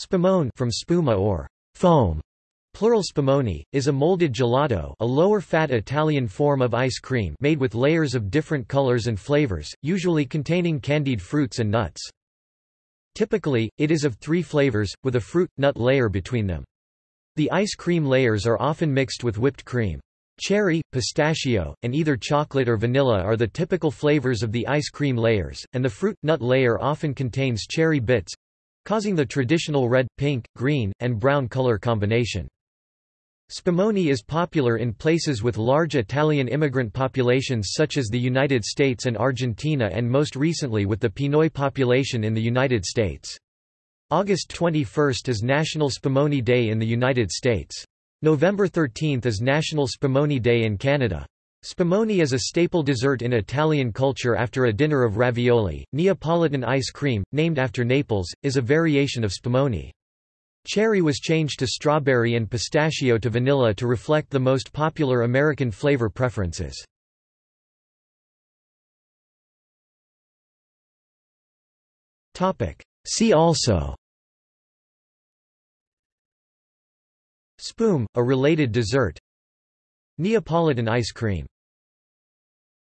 Spumone from spuma or foam, plural spumoni, is a molded gelato a lower-fat Italian form of ice cream made with layers of different colors and flavors, usually containing candied fruits and nuts. Typically, it is of three flavors, with a fruit-nut layer between them. The ice cream layers are often mixed with whipped cream. Cherry, pistachio, and either chocolate or vanilla are the typical flavors of the ice cream layers, and the fruit-nut layer often contains cherry bits—causing the traditional red, pink, green, and brown color combination. Spumoni is popular in places with large Italian immigrant populations such as the United States and Argentina and most recently with the Pinoy population in the United States. August 21 is National Spumoni Day in the United States. November 13 is National Spumoni Day in Canada. Spumoni is a staple dessert in Italian culture after a dinner of ravioli. Neapolitan ice cream, named after Naples, is a variation of spumoni. Cherry was changed to strawberry and pistachio to vanilla to reflect the most popular American flavor preferences. See also Spume, a related dessert Neapolitan ice cream